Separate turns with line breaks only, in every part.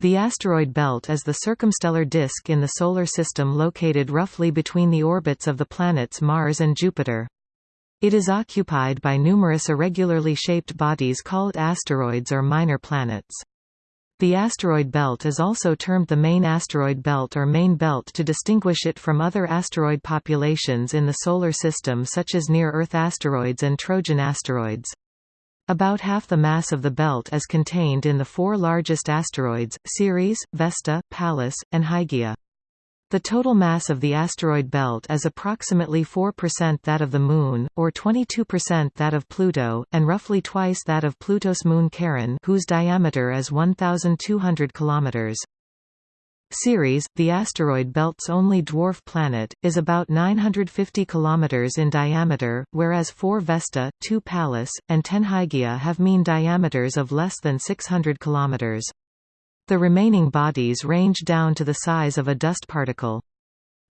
The asteroid belt is the circumstellar disk in the Solar System located roughly between the orbits of the planets Mars and Jupiter. It is occupied by numerous irregularly shaped bodies called asteroids or minor planets. The asteroid belt is also termed the main asteroid belt or main belt to distinguish it from other asteroid populations in the Solar System such as near-Earth asteroids and Trojan asteroids. About half the mass of the belt is contained in the four largest asteroids, Ceres, Vesta, Pallas, and Hygiea. The total mass of the asteroid belt is approximately 4% that of the Moon, or 22% that of Pluto, and roughly twice that of Pluto's moon Charon whose diameter is 1,200 km. Ceres, the asteroid belt's only dwarf planet, is about 950 km in diameter, whereas 4 Vesta, 2 Pallas, and 10 Hygiea have mean diameters of less than 600 km. The remaining bodies range down to the size of a dust particle.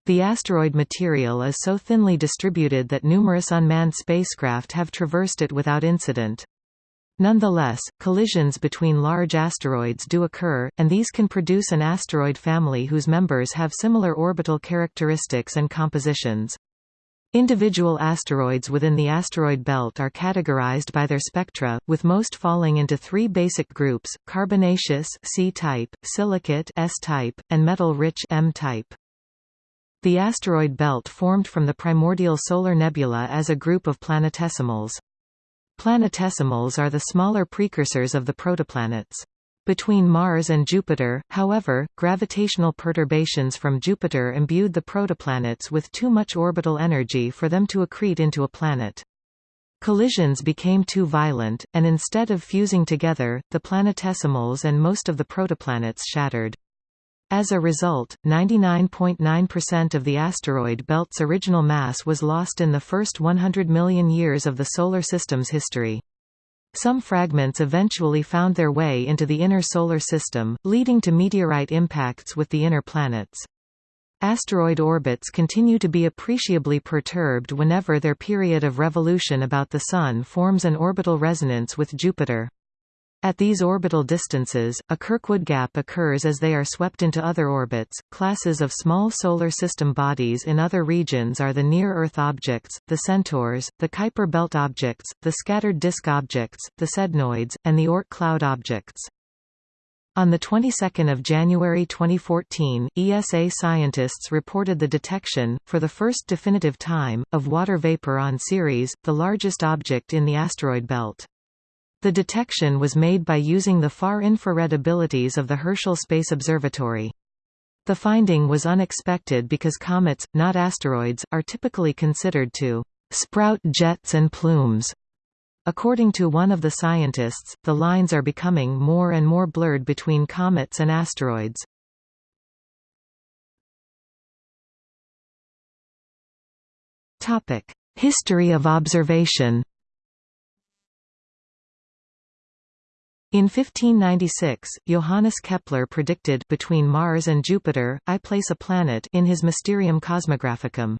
The asteroid material is so thinly distributed that numerous unmanned spacecraft have traversed it without incident. Nonetheless, collisions between large asteroids do occur, and these can produce an asteroid family whose members have similar orbital characteristics and compositions. Individual asteroids within the asteroid belt are categorized by their spectra, with most falling into three basic groups, carbonaceous C-type, silicate S-type, and metal-rich M-type. The asteroid belt formed from the primordial solar nebula as a group of planetesimals. Planetesimals are the smaller precursors of the protoplanets. Between Mars and Jupiter, however, gravitational perturbations from Jupiter imbued the protoplanets with too much orbital energy for them to accrete into a planet. Collisions became too violent, and instead of fusing together, the planetesimals and most of the protoplanets shattered. As a result, 99.9% .9 of the asteroid belt's original mass was lost in the first 100 million years of the Solar System's history. Some fragments eventually found their way into the inner Solar System, leading to meteorite impacts with the inner planets. Asteroid orbits continue to be appreciably perturbed whenever their period of revolution about the Sun forms an orbital resonance with Jupiter. At these orbital distances, a Kirkwood gap occurs as they are swept into other orbits. Classes of small solar system bodies in other regions are the near-Earth objects, the centaurs, the Kuiper belt objects, the scattered disk objects, the sednoids, and the Oort cloud objects. On the 22nd of January 2014, ESA scientists reported the detection, for the first definitive time, of water vapor on Ceres, the largest object in the asteroid belt. The detection was made by using the far-infrared abilities of the Herschel Space Observatory. The finding was unexpected because comets, not asteroids, are typically considered to sprout jets and plumes. According to one of the scientists, the lines are becoming more and more blurred between comets and asteroids. History of observation In 1596, Johannes Kepler predicted between Mars and Jupiter, I place a planet in his Mysterium Cosmographicum.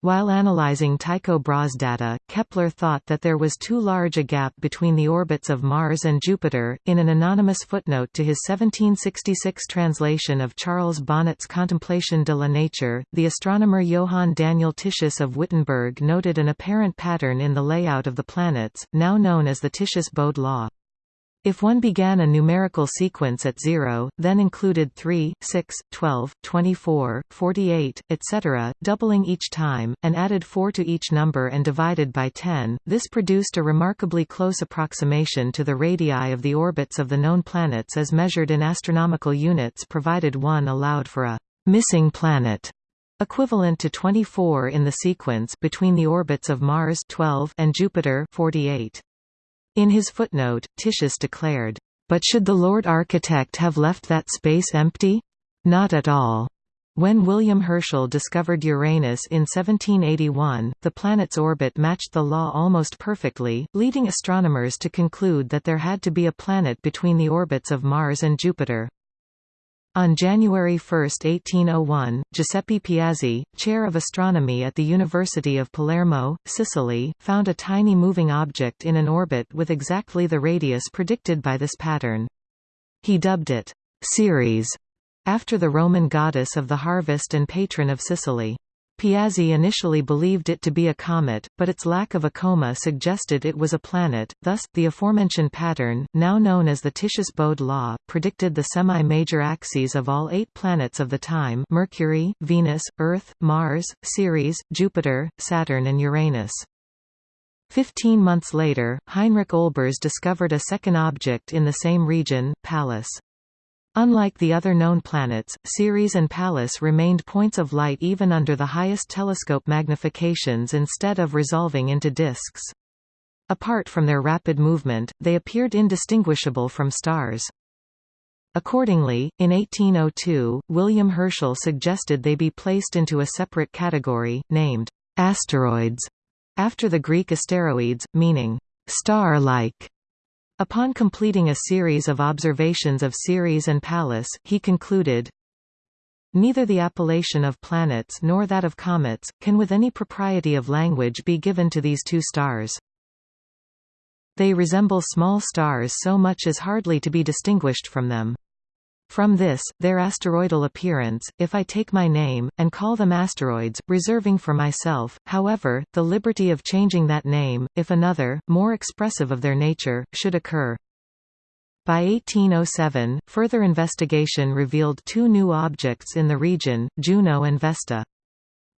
While analyzing Tycho Brahe's data, Kepler thought that there was too large a gap between the orbits of Mars and Jupiter. In an anonymous footnote to his 1766 translation of Charles Bonnet's Contemplation de la Nature, the astronomer Johann Daniel Titius of Wittenberg noted an apparent pattern in the layout of the planets, now known as the Titius-Bode law. If one began a numerical sequence at 0, then included 3, 6, 12, 24, 48, etc., doubling each time, and added 4 to each number and divided by 10, this produced a remarkably close approximation to the radii of the orbits of the known planets as measured in astronomical units provided one allowed for a «missing planet» equivalent to 24 in the sequence between the orbits of Mars 12 and Jupiter 48. In his footnote, Titius declared, "...but should the Lord Architect have left that space empty? Not at all." When William Herschel discovered Uranus in 1781, the planet's orbit matched the law almost perfectly, leading astronomers to conclude that there had to be a planet between the orbits of Mars and Jupiter. On January 1, 1801, Giuseppe Piazzi, chair of astronomy at the University of Palermo, Sicily, found a tiny moving object in an orbit with exactly the radius predicted by this pattern. He dubbed it, Ceres, after the Roman goddess of the harvest and patron of Sicily. Piazzi initially believed it to be a comet, but its lack of a coma suggested it was a planet, thus, the aforementioned pattern, now known as the Titius-Bode law, predicted the semi-major axes of all eight planets of the time Mercury, Venus, Earth, Mars, Ceres, Jupiter, Saturn and Uranus. Fifteen months later, Heinrich Olbers discovered a second object in the same region, Pallas. Unlike the other known planets, Ceres and Pallas remained points of light even under the highest telescope magnifications instead of resolving into disks. Apart from their rapid movement, they appeared indistinguishable from stars. Accordingly, in 1802, William Herschel suggested they be placed into a separate category, named asteroids, after the Greek asteroids, meaning star-like. Upon completing a series of observations of Ceres and Pallas, he concluded, Neither the appellation of planets nor that of comets, can with any propriety of language be given to these two stars. They resemble small stars so much as hardly to be distinguished from them. From this, their asteroidal appearance, if I take my name, and call them asteroids, reserving for myself, however, the liberty of changing that name, if another, more expressive of their nature, should occur. By 1807, further investigation revealed two new objects in the region, Juno and Vesta.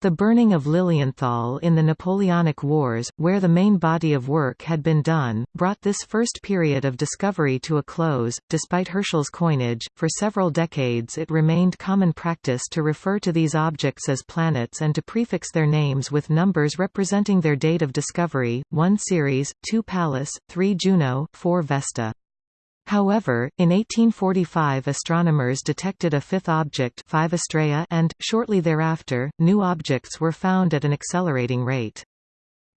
The burning of Lilienthal in the Napoleonic Wars, where the main body of work had been done, brought this first period of discovery to a close. Despite Herschel's coinage, for several decades it remained common practice to refer to these objects as planets and to prefix their names with numbers representing their date of discovery 1 Ceres, 2 Pallas, 3 Juno, 4 Vesta. However, in 1845 astronomers detected a fifth object 5 Astraea and, shortly thereafter, new objects were found at an accelerating rate.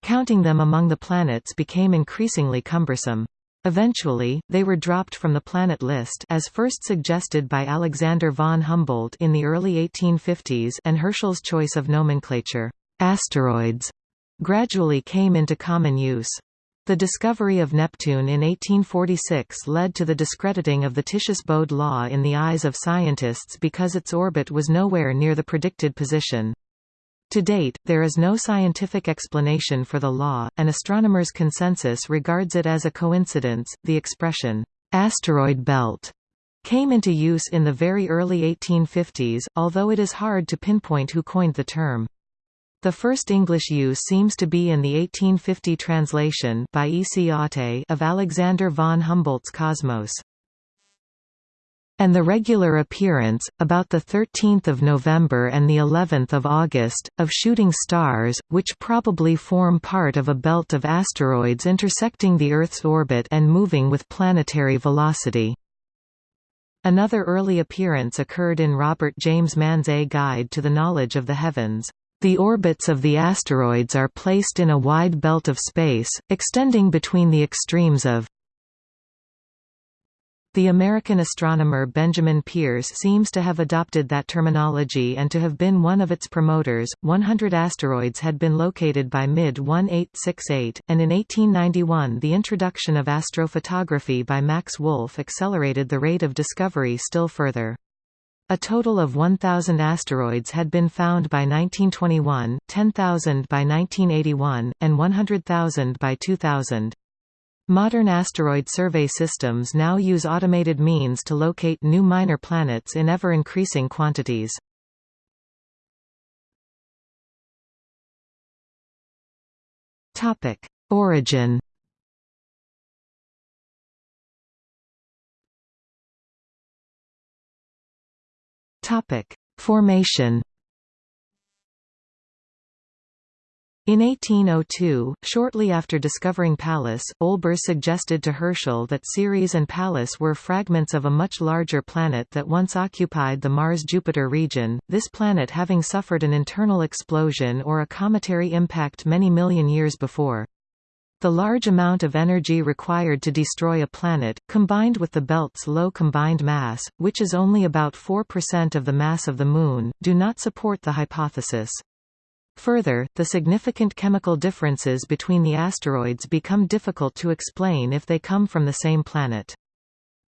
Counting them among the planets became increasingly cumbersome. Eventually, they were dropped from the planet list as first suggested by Alexander von Humboldt in the early 1850s and Herschel's choice of nomenclature, asteroids, gradually came into common use. The discovery of Neptune in 1846 led to the discrediting of the Titius-Bode law in the eyes of scientists because its orbit was nowhere near the predicted position. To date, there is no scientific explanation for the law, and astronomers' consensus regards it as a coincidence. The expression, asteroid belt, came into use in the very early 1850s, although it is hard to pinpoint who coined the term. The first English use seems to be in the 1850 translation by E. C. Otte of Alexander von Humboldt's Cosmos. And the regular appearance, about the 13th of November and the 11th of August, of shooting stars, which probably form part of a belt of asteroids intersecting the Earth's orbit and moving with planetary velocity. Another early appearance occurred in Robert James Mann's A Guide to the Knowledge of the Heavens. The orbits of the asteroids are placed in a wide belt of space, extending between the extremes of the American astronomer Benjamin Peirce seems to have adopted that terminology and to have been one of its promoters. 100 asteroids had been located by mid 1868, and in 1891 the introduction of astrophotography by Max Wolf accelerated the rate of discovery still further. A total of 1,000 asteroids had been found by 1921, 10,000 by 1981, and 100,000 by 2000. Modern asteroid survey systems now use automated means to locate new minor planets in ever-increasing quantities. Origin Topic: Formation. In 1802, shortly after discovering Pallas, Olbers suggested to Herschel that Ceres and Pallas were fragments of a much larger planet that once occupied the Mars-Jupiter region, this planet having suffered an internal explosion or a cometary impact many million years before. The large amount of energy required to destroy a planet, combined with the belt's low combined mass, which is only about 4% of the mass of the Moon, do not support the hypothesis. Further, the significant chemical differences between the asteroids become difficult to explain if they come from the same planet.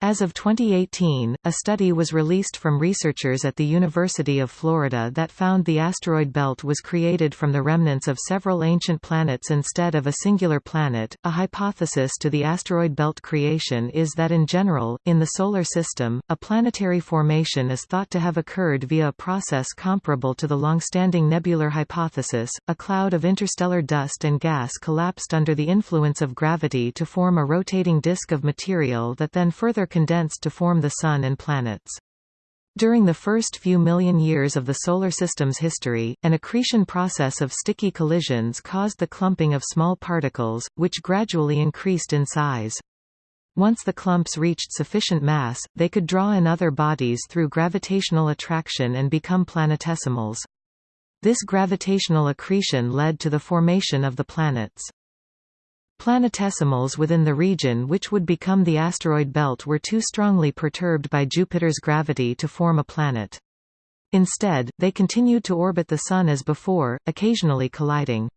As of 2018, a study was released from researchers at the University of Florida that found the asteroid belt was created from the remnants of several ancient planets instead of a singular planet. A hypothesis to the asteroid belt creation is that in general, in the Solar System, a planetary formation is thought to have occurred via a process comparable to the long-standing nebular hypothesis. A cloud of interstellar dust and gas collapsed under the influence of gravity to form a rotating disk of material that then further condensed to form the Sun and planets. During the first few million years of the Solar System's history, an accretion process of sticky collisions caused the clumping of small particles, which gradually increased in size. Once the clumps reached sufficient mass, they could draw in other bodies through gravitational attraction and become planetesimals. This gravitational accretion led to the formation of the planets. Planetesimals within the region which would become the asteroid belt were too strongly perturbed by Jupiter's gravity to form a planet. Instead, they continued to orbit the Sun as before, occasionally colliding.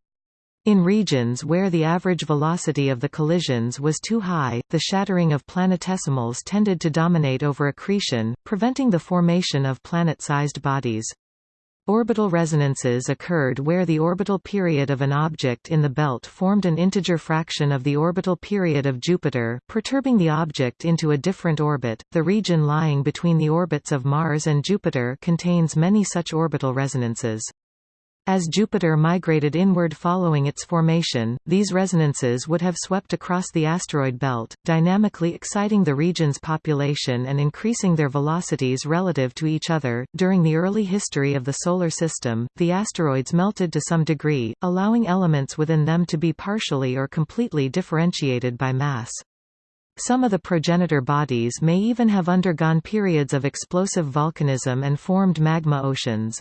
In regions where the average velocity of the collisions was too high, the shattering of planetesimals tended to dominate over accretion, preventing the formation of planet-sized bodies. Orbital resonances occurred where the orbital period of an object in the belt formed an integer fraction of the orbital period of Jupiter, perturbing the object into a different orbit. The region lying between the orbits of Mars and Jupiter contains many such orbital resonances. As Jupiter migrated inward following its formation, these resonances would have swept across the asteroid belt, dynamically exciting the region's population and increasing their velocities relative to each other. During the early history of the Solar System, the asteroids melted to some degree, allowing elements within them to be partially or completely differentiated by mass. Some of the progenitor bodies may even have undergone periods of explosive volcanism and formed magma oceans.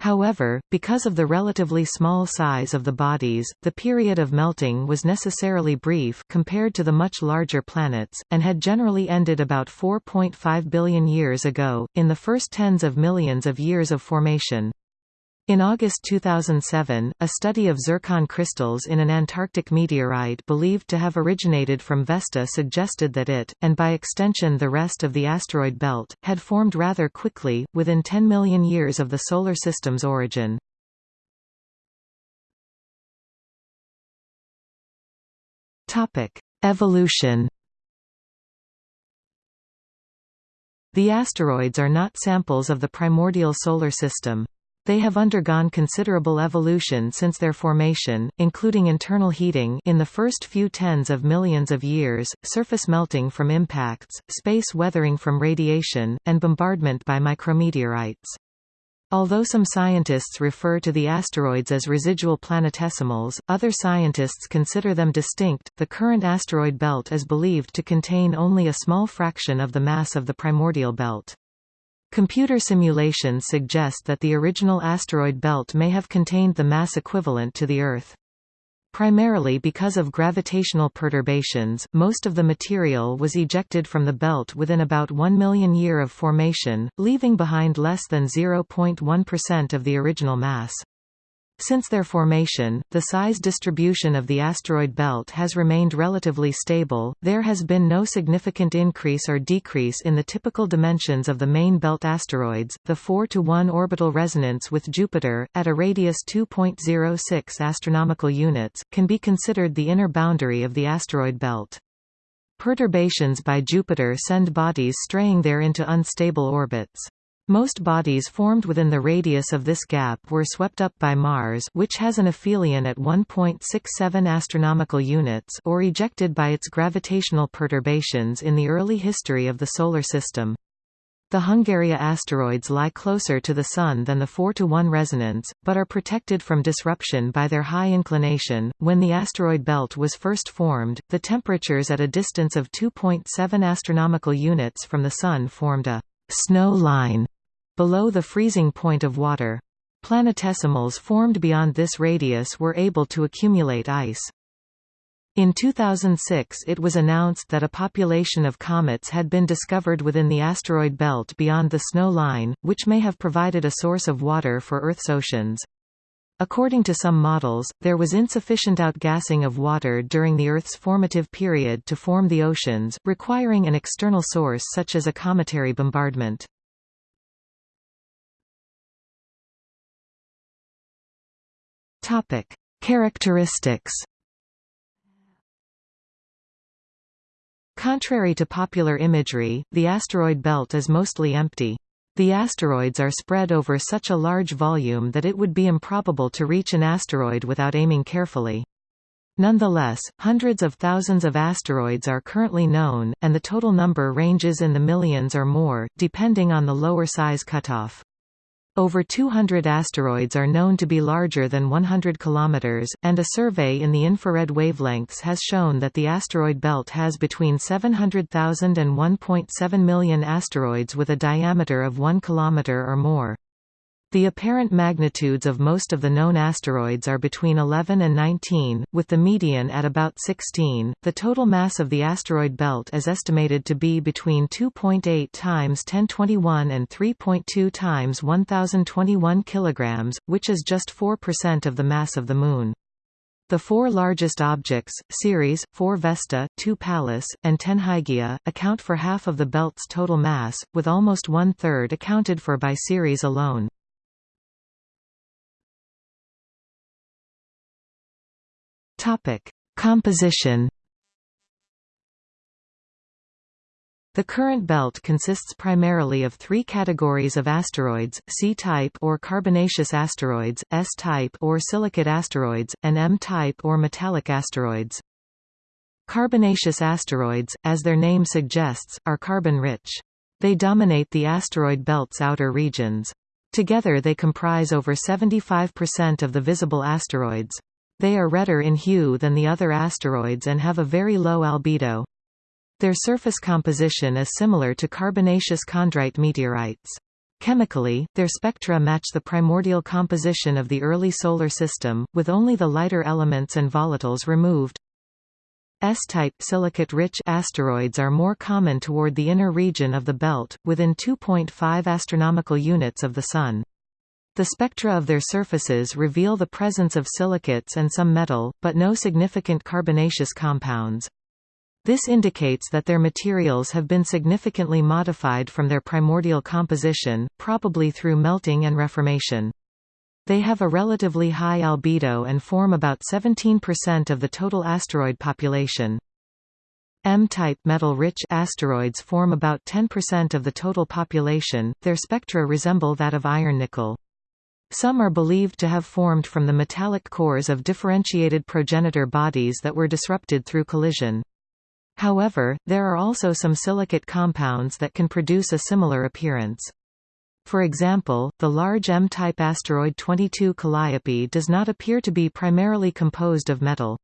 However, because of the relatively small size of the bodies, the period of melting was necessarily brief compared to the much larger planets, and had generally ended about 4.5 billion years ago, in the first tens of millions of years of formation. In August 2007, a study of zircon crystals in an Antarctic meteorite believed to have originated from Vesta suggested that it, and by extension the rest of the asteroid belt, had formed rather quickly, within 10 million years of the Solar System's origin. Evolution The asteroids are not samples of the primordial Solar System. They have undergone considerable evolution since their formation, including internal heating in the first few tens of millions of years, surface melting from impacts, space weathering from radiation, and bombardment by micrometeorites. Although some scientists refer to the asteroids as residual planetesimals, other scientists consider them distinct. The current asteroid belt is believed to contain only a small fraction of the mass of the primordial belt. Computer simulations suggest that the original asteroid belt may have contained the mass equivalent to the Earth. Primarily because of gravitational perturbations, most of the material was ejected from the belt within about 1 million year of formation, leaving behind less than 0.1% of the original mass. Since their formation, the size distribution of the asteroid belt has remained relatively stable, there has been no significant increase or decrease in the typical dimensions of the main belt asteroids. The 4 to 1 orbital resonance with Jupiter, at a radius 2.06 astronomical units, can be considered the inner boundary of the asteroid belt. Perturbations by Jupiter send bodies straying there into unstable orbits. Most bodies formed within the radius of this gap were swept up by Mars which has an aphelion at 1.67 astronomical units or ejected by its gravitational perturbations in the early history of the Solar System. The Hungaria asteroids lie closer to the Sun than the 4 to 1 resonance, but are protected from disruption by their high inclination. When the asteroid belt was first formed, the temperatures at a distance of 2.7 astronomical units from the Sun formed a snow line Below the freezing point of water. Planetesimals formed beyond this radius were able to accumulate ice. In 2006 it was announced that a population of comets had been discovered within the asteroid belt beyond the snow line, which may have provided a source of water for Earth's oceans. According to some models, there was insufficient outgassing of water during the Earth's formative period to form the oceans, requiring an external source such as a cometary bombardment. Topic: Characteristics. Contrary to popular imagery, the asteroid belt is mostly empty. The asteroids are spread over such a large volume that it would be improbable to reach an asteroid without aiming carefully. Nonetheless, hundreds of thousands of asteroids are currently known, and the total number ranges in the millions or more, depending on the lower size cutoff. Over 200 asteroids are known to be larger than 100 km, and a survey in the infrared wavelengths has shown that the asteroid belt has between 700,000 and 1.7 million asteroids with a diameter of 1 km or more. The apparent magnitudes of most of the known asteroids are between 11 and 19, with the median at about 16. The total mass of the asteroid belt is estimated to be between 2.8 times 1021 and 3.2 times 1021 kilograms, which is just 4% of the mass of the Moon. The four largest objects, Ceres, 4 Vesta, 2 Pallas, and 10 Hygiea, account for half of the belt's total mass, with almost one-third accounted for by Ceres alone. Topic: Composition. The current belt consists primarily of three categories of asteroids, C-type or carbonaceous asteroids, S-type or silicate asteroids, and M-type or metallic asteroids. Carbonaceous asteroids, as their name suggests, are carbon-rich. They dominate the asteroid belt's outer regions. Together they comprise over 75% of the visible asteroids. They are redder in hue than the other asteroids and have a very low albedo. Their surface composition is similar to carbonaceous chondrite meteorites. Chemically, their spectra match the primordial composition of the early Solar System, with only the lighter elements and volatiles removed. S-type silicate-rich asteroids are more common toward the inner region of the belt, within 2.5 astronomical units of the Sun. The spectra of their surfaces reveal the presence of silicates and some metal, but no significant carbonaceous compounds. This indicates that their materials have been significantly modified from their primordial composition, probably through melting and reformation. They have a relatively high albedo and form about 17% of the total asteroid population. M-type metal-rich asteroids form about 10% of the total population, their spectra resemble that of iron-nickel. Some are believed to have formed from the metallic cores of differentiated progenitor bodies that were disrupted through collision. However, there are also some silicate compounds that can produce a similar appearance. For example, the large M-type asteroid 22 Calliope does not appear to be primarily composed of metal.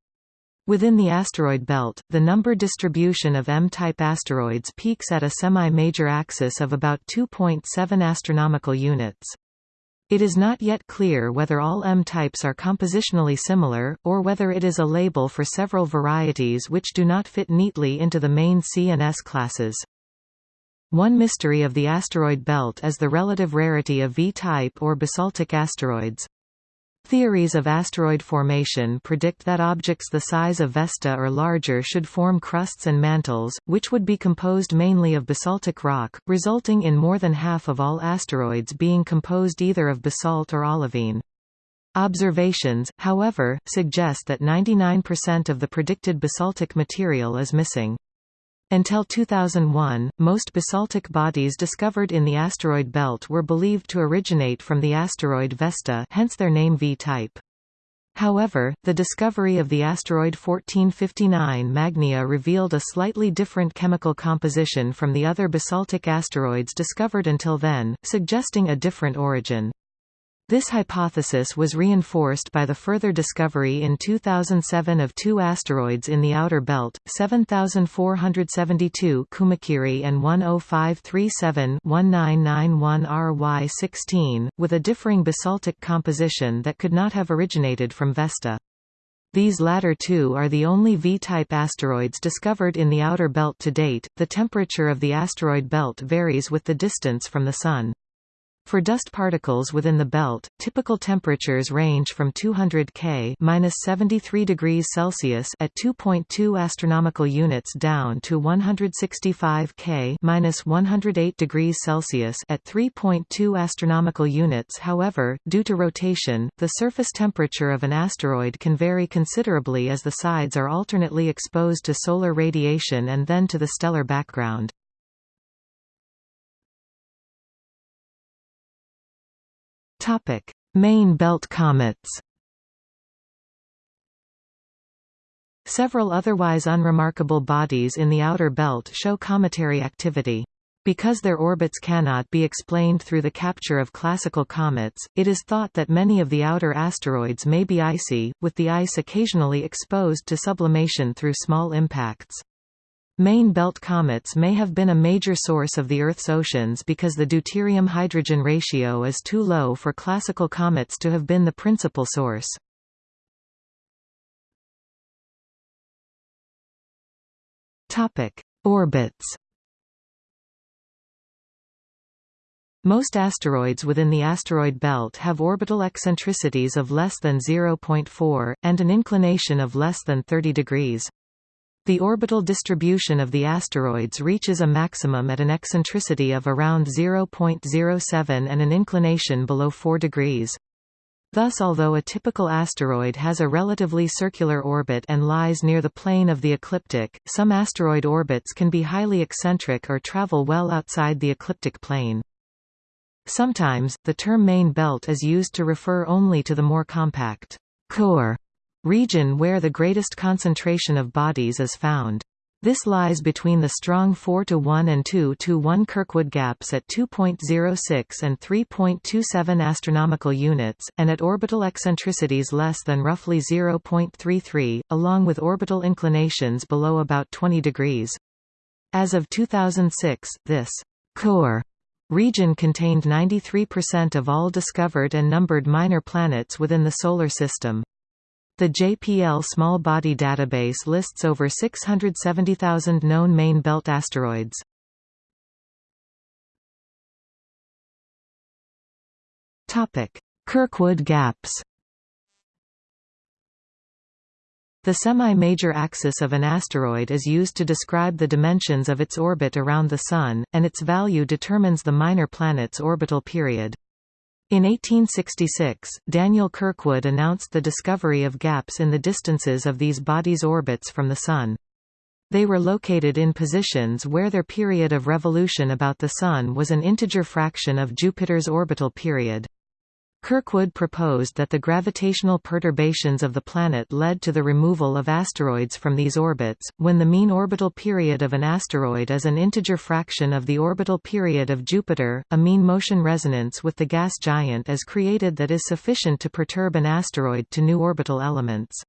Within the asteroid belt, the number distribution of M-type asteroids peaks at a semi-major axis of about 2.7 astronomical units. It is not yet clear whether all M-types are compositionally similar, or whether it is a label for several varieties which do not fit neatly into the main C and S classes. One mystery of the asteroid belt is the relative rarity of V-type or basaltic asteroids. Theories of asteroid formation predict that objects the size of Vesta or larger should form crusts and mantles, which would be composed mainly of basaltic rock, resulting in more than half of all asteroids being composed either of basalt or olivine. Observations, however, suggest that 99% of the predicted basaltic material is missing. Until 2001, most basaltic bodies discovered in the asteroid belt were believed to originate from the asteroid Vesta hence their name V-type. However, the discovery of the asteroid 1459 Magnya revealed a slightly different chemical composition from the other basaltic asteroids discovered until then, suggesting a different origin. This hypothesis was reinforced by the further discovery in 2007 of two asteroids in the outer belt, 7472 Kumakiri and 10537 1991 RY16, with a differing basaltic composition that could not have originated from Vesta. These latter two are the only V-type asteroids discovered in the outer belt to date. The temperature of the asteroid belt varies with the distance from the Sun. For dust particles within the belt, typical temperatures range from 200 K (-73 degrees Celsius) at 2.2 astronomical units down to 165 K (-108 degrees Celsius) at 3.2 astronomical units. However, due to rotation, the surface temperature of an asteroid can vary considerably as the sides are alternately exposed to solar radiation and then to the stellar background. Topic: Main belt comets. Several otherwise unremarkable bodies in the outer belt show cometary activity. Because their orbits cannot be explained through the capture of classical comets, it is thought that many of the outer asteroids may be icy, with the ice occasionally exposed to sublimation through small impacts. Main belt comets may have been a major source of the Earth's oceans because the deuterium-hydrogen ratio is too low for classical comets to have been the principal source. Orbits Most asteroids within the asteroid belt have orbital eccentricities of less than 0.4, and an inclination of less than 30 degrees. The orbital distribution of the asteroids reaches a maximum at an eccentricity of around 0.07 and an inclination below 4 degrees. Thus although a typical asteroid has a relatively circular orbit and lies near the plane of the ecliptic, some asteroid orbits can be highly eccentric or travel well outside the ecliptic plane. Sometimes, the term main belt is used to refer only to the more compact core region where the greatest concentration of bodies is found. This lies between the strong 4 to 1 and 2 to 1 Kirkwood gaps at 2.06 and 3.27 astronomical units and at orbital eccentricities less than roughly 0.33 along with orbital inclinations below about 20 degrees. As of 2006, this core region contained 93% of all discovered and numbered minor planets within the solar system. The JPL Small Body Database lists over 670,000 known main belt asteroids. Kirkwood gaps The semi-major axis of an asteroid is used to describe the dimensions of its orbit around the Sun, and its value determines the minor planet's orbital period. In 1866, Daniel Kirkwood announced the discovery of gaps in the distances of these bodies' orbits from the Sun. They were located in positions where their period of revolution about the Sun was an integer fraction of Jupiter's orbital period. Kirkwood proposed that the gravitational perturbations of the planet led to the removal of asteroids from these orbits. When the mean orbital period of an asteroid is an integer fraction of the orbital period of Jupiter, a mean motion resonance with the gas giant is created that is sufficient to perturb an asteroid to new orbital elements.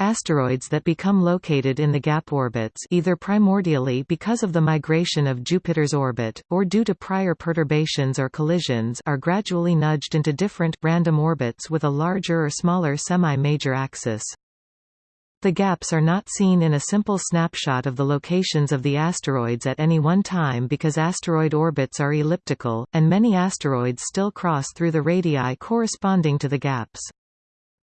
Asteroids that become located in the gap orbits either primordially because of the migration of Jupiter's orbit, or due to prior perturbations or collisions are gradually nudged into different, random orbits with a larger or smaller semi-major axis. The gaps are not seen in a simple snapshot of the locations of the asteroids at any one time because asteroid orbits are elliptical, and many asteroids still cross through the radii corresponding to the gaps.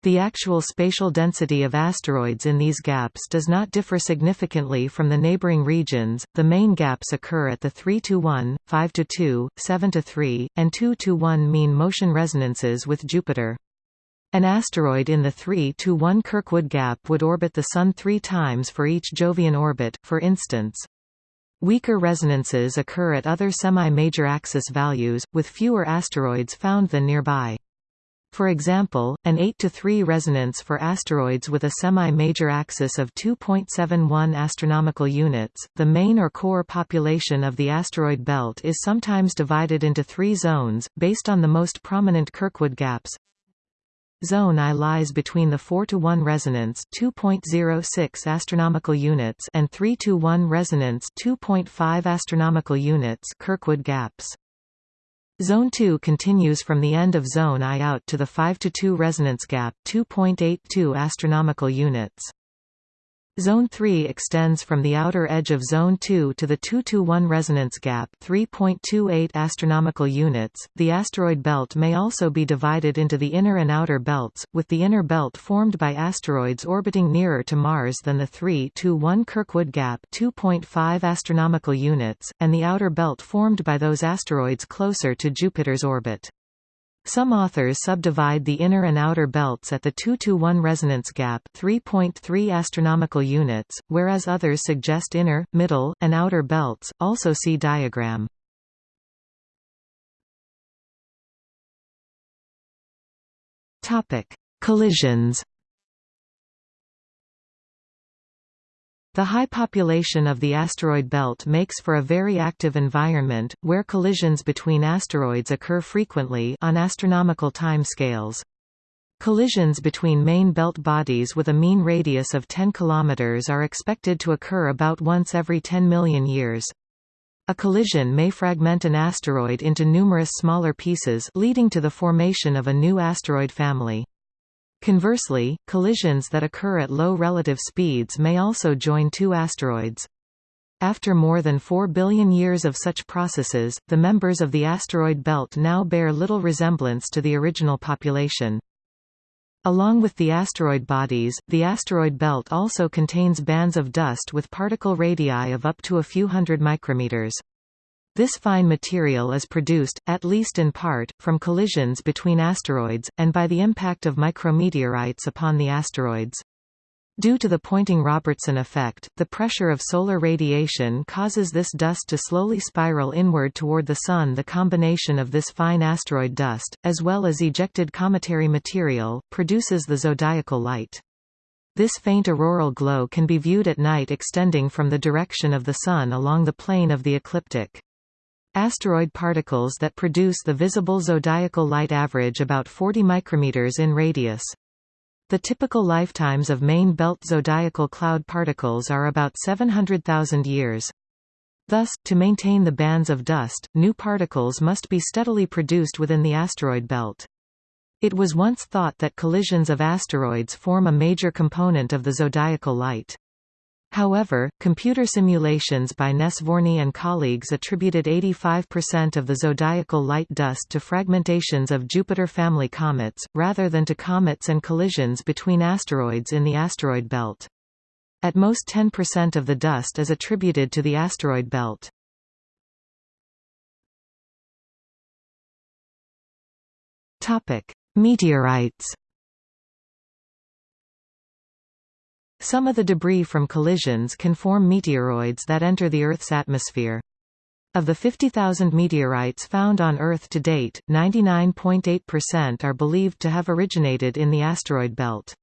The actual spatial density of asteroids in these gaps does not differ significantly from the neighboring regions. The main gaps occur at the 3 to 1, 5 to 2, 7 to 3, and 2 to 1 mean motion resonances with Jupiter. An asteroid in the 3 to 1 Kirkwood gap would orbit the Sun three times for each Jovian orbit, for instance. Weaker resonances occur at other semi-major axis values, with fewer asteroids found than nearby. For example, an 8 to 3 resonance for asteroids with a semi-major axis of 2.71 astronomical units. The main or core population of the asteroid belt is sometimes divided into 3 zones based on the most prominent Kirkwood gaps. Zone I lies between the 4 to 1 resonance 2.06 astronomical units and 3 to 1 resonance 2.5 astronomical units Kirkwood gaps. Zone 2 continues from the end of Zone I out to the 5 to 2 resonance gap 2.82 astronomical units. Zone 3 extends from the outer edge of Zone 2 to the 221 resonance gap, 3.28 astronomical units. The asteroid belt may also be divided into the inner and outer belts, with the inner belt formed by asteroids orbiting nearer to Mars than the 321 Kirkwood gap, 2.5 astronomical units, and the outer belt formed by those asteroids closer to Jupiter's orbit. Some authors subdivide the inner and outer belts at the 2-to-1 resonance gap 3.3 astronomical units, whereas others suggest inner, middle, and outer belts, also see diagram. Topic: Collisions The high population of the asteroid belt makes for a very active environment, where collisions between asteroids occur frequently on astronomical timescales. Collisions between main belt bodies with a mean radius of 10 km are expected to occur about once every 10 million years. A collision may fragment an asteroid into numerous smaller pieces leading to the formation of a new asteroid family. Conversely, collisions that occur at low relative speeds may also join two asteroids. After more than 4 billion years of such processes, the members of the asteroid belt now bear little resemblance to the original population. Along with the asteroid bodies, the asteroid belt also contains bands of dust with particle radii of up to a few hundred micrometers. This fine material is produced, at least in part, from collisions between asteroids, and by the impact of micrometeorites upon the asteroids. Due to the Poynting-Robertson effect, the pressure of solar radiation causes this dust to slowly spiral inward toward the Sun The combination of this fine asteroid dust, as well as ejected cometary material, produces the zodiacal light. This faint auroral glow can be viewed at night extending from the direction of the Sun along the plane of the ecliptic. Asteroid particles that produce the visible zodiacal light average about 40 micrometers in radius. The typical lifetimes of main belt zodiacal cloud particles are about 700,000 years. Thus, to maintain the bands of dust, new particles must be steadily produced within the asteroid belt. It was once thought that collisions of asteroids form a major component of the zodiacal light. However, computer simulations by Nesvorný and colleagues attributed 85% of the zodiacal light dust to fragmentations of Jupiter family comets, rather than to comets and collisions between asteroids in the asteroid belt. At most 10% of the dust is attributed to the asteroid belt. Meteorites Some of the debris from collisions can form meteoroids that enter the Earth's atmosphere. Of the 50,000 meteorites found on Earth to date, 99.8% are believed to have originated in the asteroid belt.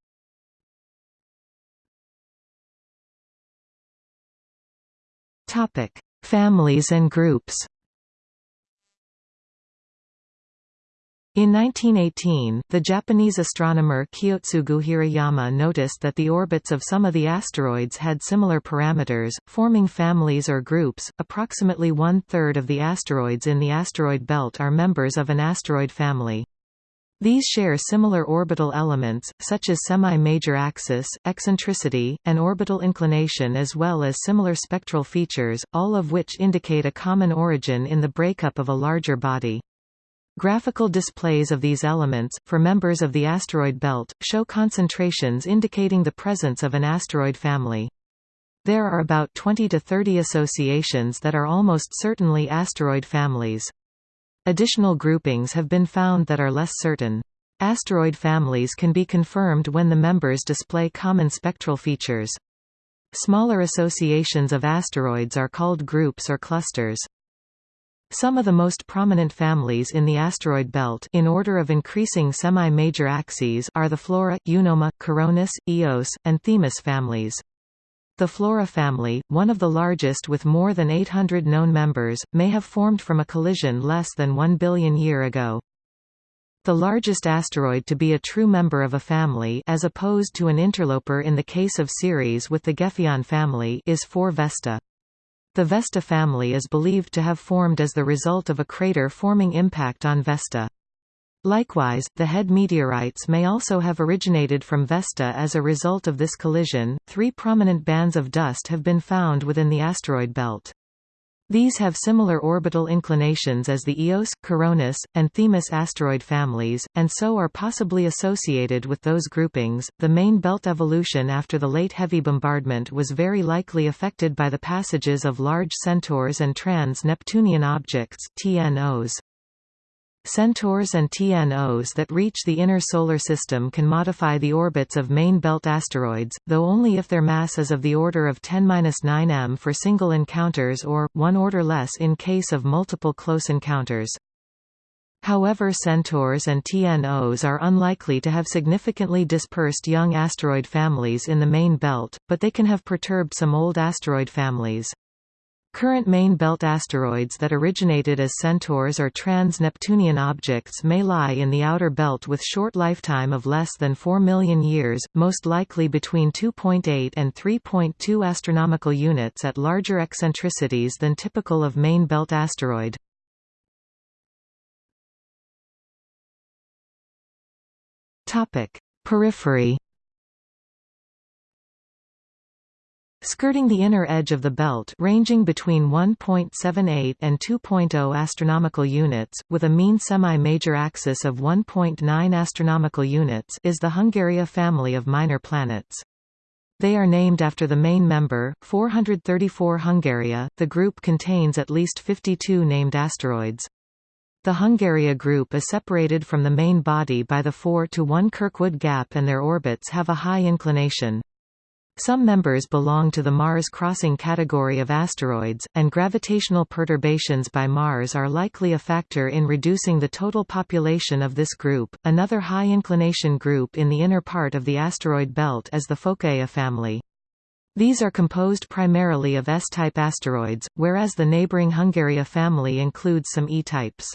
Families and groups In 1918, the Japanese astronomer Kiyotsugu Hirayama noticed that the orbits of some of the asteroids had similar parameters, forming families or groups. Approximately one third of the asteroids in the asteroid belt are members of an asteroid family. These share similar orbital elements, such as semi-major axis, eccentricity, and orbital inclination as well as similar spectral features, all of which indicate a common origin in the breakup of a larger body. Graphical displays of these elements, for members of the asteroid belt, show concentrations indicating the presence of an asteroid family. There are about 20 to 30 associations that are almost certainly asteroid families. Additional groupings have been found that are less certain. Asteroid families can be confirmed when the members display common spectral features. Smaller associations of asteroids are called groups or clusters. Some of the most prominent families in the asteroid belt in order of increasing semi-major axes are the Flora, Eunomia, Coronis, Eos, and Themis families. The Flora family, one of the largest with more than 800 known members, may have formed from a collision less than 1 billion year ago. The largest asteroid to be a true member of a family as opposed to an interloper in the case of Ceres with the Gefion family is 4 Vesta. The Vesta family is believed to have formed as the result of a crater-forming impact on Vesta. Likewise, the HED meteorites may also have originated from Vesta as a result of this collision. Three prominent bands of dust have been found within the asteroid belt. These have similar orbital inclinations as the Eos, Coronis, and Themis asteroid families, and so are possibly associated with those groupings. The main belt evolution after the late heavy bombardment was very likely affected by the passages of large centaurs and trans-Neptunian objects (TNOs). Centaurs and TNOs that reach the inner solar system can modify the orbits of main belt asteroids, though only if their mass is of the order of 10-9 m for single encounters or, one order less in case of multiple close encounters. However centaurs and TNOs are unlikely to have significantly dispersed young asteroid families in the main belt, but they can have perturbed some old asteroid families. Current main belt asteroids that originated as centaurs or trans-Neptunian objects may lie in the outer belt with short lifetime of less than 4 million years, most likely between 2.8 and 3.2 astronomical units at larger eccentricities than typical of main belt asteroid. Topic: Periphery skirting the inner edge of the belt ranging between 1.78 and 2.0 astronomical units, with a mean semi-major axis of 1.9 astronomical units is the Hungaria family of minor planets. They are named after the main member, 434 Hungaria. The group contains at least 52 named asteroids. The Hungaria group is separated from the main body by the 4 to 1 Kirkwood gap and their orbits have a high inclination. Some members belong to the Mars-crossing category of asteroids, and gravitational perturbations by Mars are likely a factor in reducing the total population of this group. Another high-inclination group in the inner part of the asteroid belt is the Phocaea family. These are composed primarily of S-type asteroids, whereas the neighboring Hungaria family includes some E-types.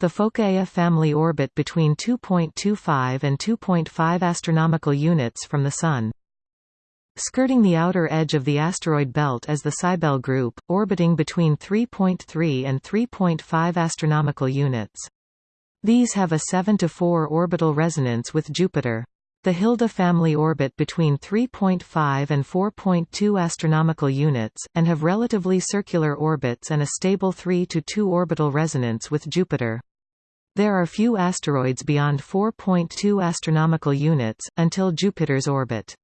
The Phocaea family orbit between 2.25 and 2.5 astronomical units from the Sun. Skirting the outer edge of the asteroid belt is the Cybele group, orbiting between 3.3 and 3.5 astronomical units. These have a 7 to 4 orbital resonance with Jupiter. The Hilda family orbit between 3.5 and 4.2 astronomical units, and have relatively circular orbits and a stable 3 to 2 orbital resonance with Jupiter. There are few asteroids beyond 4.2 astronomical units, until Jupiter's orbit.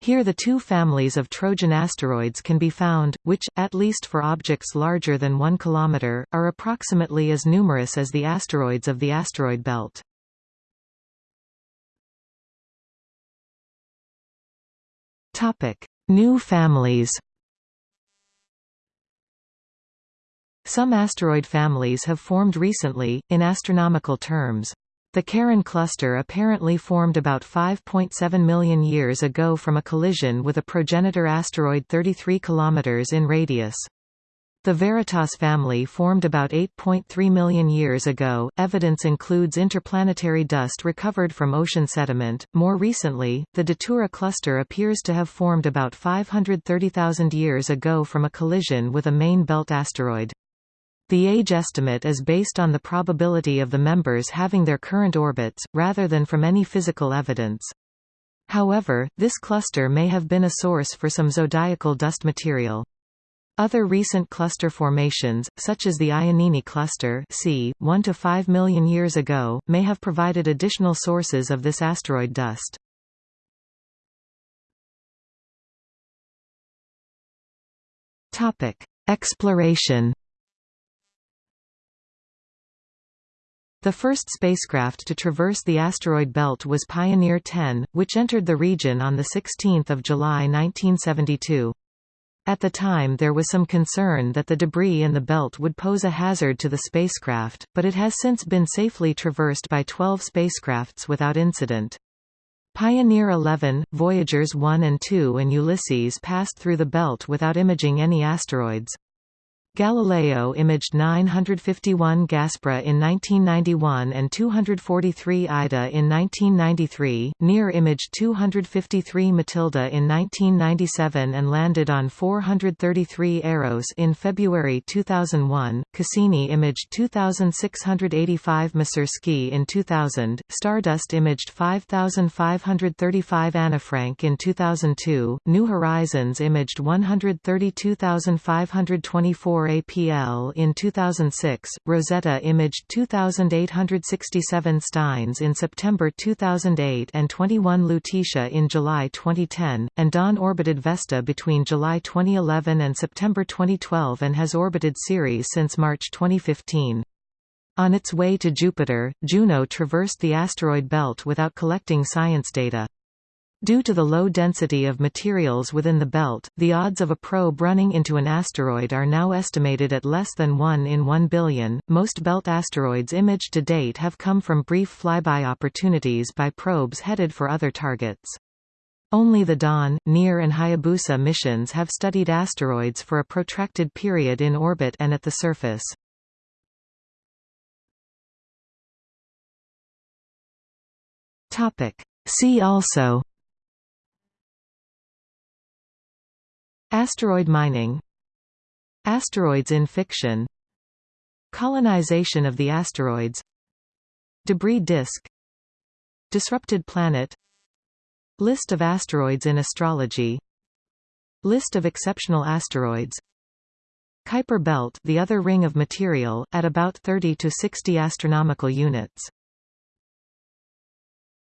Here the two families of Trojan asteroids can be found, which, at least for objects larger than 1 km, are approximately as numerous as the asteroids of the asteroid belt. New families Some asteroid families have formed recently, in astronomical terms. The Karin cluster apparently formed about 5.7 million years ago from a collision with a progenitor asteroid 33 km in radius. The Veritas family formed about 8.3 million years ago. Evidence includes interplanetary dust recovered from ocean sediment. More recently, the Datura cluster appears to have formed about 530,000 years ago from a collision with a main belt asteroid. The age estimate is based on the probability of the members having their current orbits, rather than from any physical evidence. However, this cluster may have been a source for some zodiacal dust material. Other recent cluster formations, such as the Iannini cluster c. 1 to 5 million years ago, may have provided additional sources of this asteroid dust. Exploration The first spacecraft to traverse the asteroid belt was Pioneer 10, which entered the region on 16 July 1972. At the time there was some concern that the debris in the belt would pose a hazard to the spacecraft, but it has since been safely traversed by 12 spacecrafts without incident. Pioneer 11, Voyagers 1 and 2 and Ulysses passed through the belt without imaging any asteroids. Galileo imaged 951 Gaspra in 1991 and 243 Ida in 1993, near imaged 253 Mathilde in 1997 and landed on 433 Eros in February 2001, Cassini imaged 2685 Masursky in 2000, Stardust imaged 5535 Annafrank in 2002, New Horizons imaged 132524 APL in 2006, Rosetta imaged 2,867 Steins in September 2008 and 21 Lutetia in July 2010, and Dawn orbited Vesta between July 2011 and September 2012 and has orbited Ceres since March 2015. On its way to Jupiter, Juno traversed the asteroid belt without collecting science data. Due to the low density of materials within the belt, the odds of a probe running into an asteroid are now estimated at less than 1 in 1 billion. Most belt asteroids imaged to date have come from brief flyby opportunities by probes headed for other targets. Only the Dawn, Near and Hayabusa missions have studied asteroids for a protracted period in orbit and at the surface. Topic: See also Asteroid mining. Asteroids in fiction. Colonization of the asteroids. Debris disk. Disrupted planet. List of asteroids in astrology. List of exceptional asteroids. Kuiper belt the other ring of material, at about 30 to 60 astronomical units